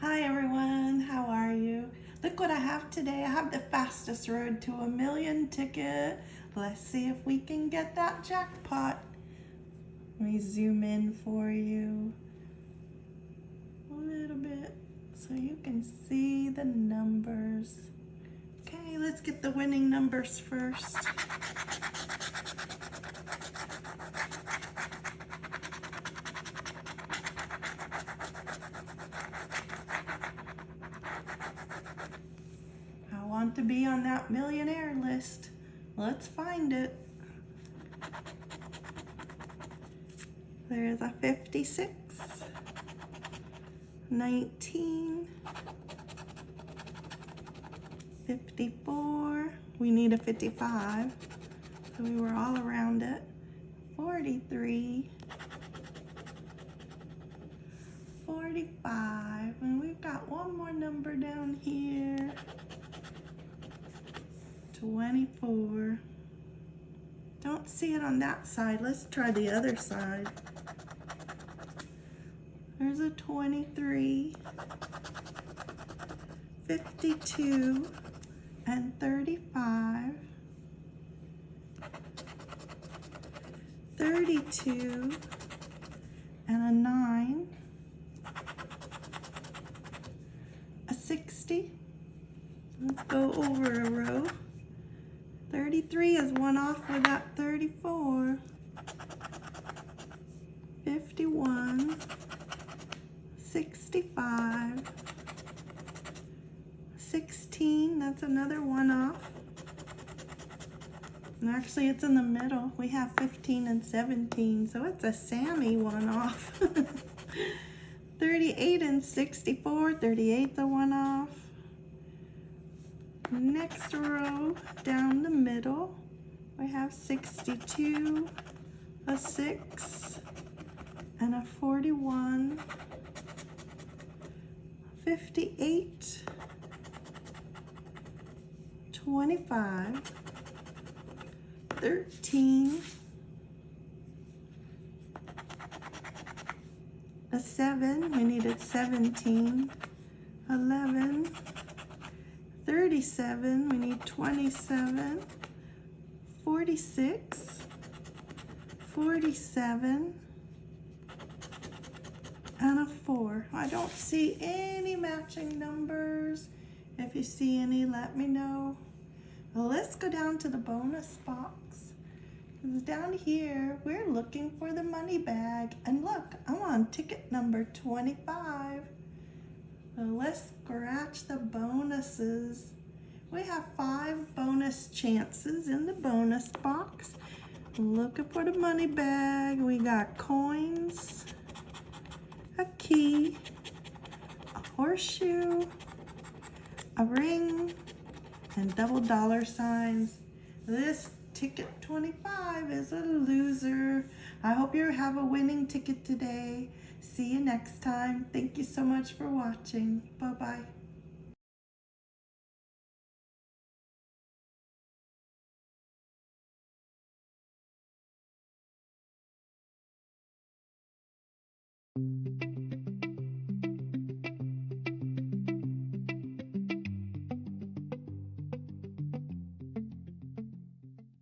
Hi everyone, how are you? Look what I have today. I have the fastest road to a million ticket. Let's see if we can get that jackpot. Let me zoom in for you a little bit so you can see the numbers. Okay, let's get the winning numbers first. I want to be on that millionaire list. Let's find it. There's a 56, 19, 54. We need a 55, so we were all around it. 43, 45, and we've got one more number down here. 24. Don't see it on that side. Let's try the other side. There's a 23, 52, and 35, 32, and a 9, a 60. Let's go over a row. 33 is one off with that 34. 51, 65, 16, that's another one off. And actually it's in the middle. We have 15 and 17, so it's a Sammy one off. 38 and 64, 38's a one off. Next row down the middle, we have 62, a 6, and a 41, 58, 25, 13, a 7, we needed 17, 11, 37, we need 27, 46, 47, and a 4. I don't see any matching numbers. If you see any, let me know. Well, let's go down to the bonus box. Down here, we're looking for the money bag. And look, I'm on ticket number 25. Let's scratch the bonuses. We have five bonus chances in the bonus box. Looking for the money bag. We got coins, a key, a horseshoe, a ring, and double dollar signs. This ticket 25 is a loser. I hope you have a winning ticket today. See you next time. Thank you so much for watching. Bye-bye.